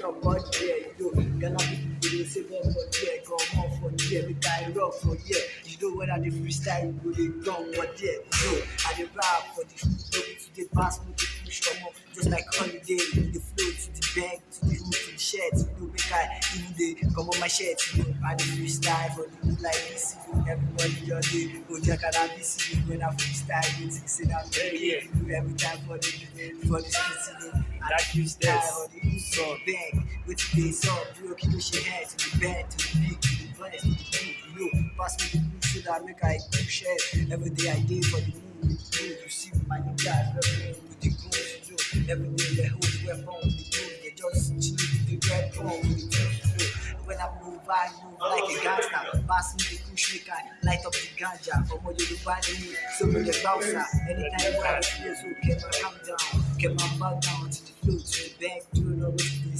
talk about there, you. Ghana people dey say more for there, go more for there, make I rock for there. You know when I dey freestyle, you go dey drum for there. I dey rap for the no be to dey pass me the push come up, just like holiday. The flow to the bank, to the hook, to the shirt. You know, make I even dey come on my shirt. You know, I dey freestyle for the like this. You everybody just dey go there cannabis. You know, when I freestyle, you think say that very. You know, every time for the for the you. I That freestyle this for the hood, to song. the bank. With the song, you keep your head to the bed, to the beat, to the verse, to the beat. You know, pass me the push so that I make I push it. Every day I dey for the mood. You you see my niggas repping with the goons. You know, every day they hold the weapon the goons. They just with the weapon with the. You when I move, like a gangster. Pass me the push, I light up the ganja. From what you find me, so me the bouncer. Anytime where I feel so, keep my calm down, keep my back down to the flow, to the bank, to the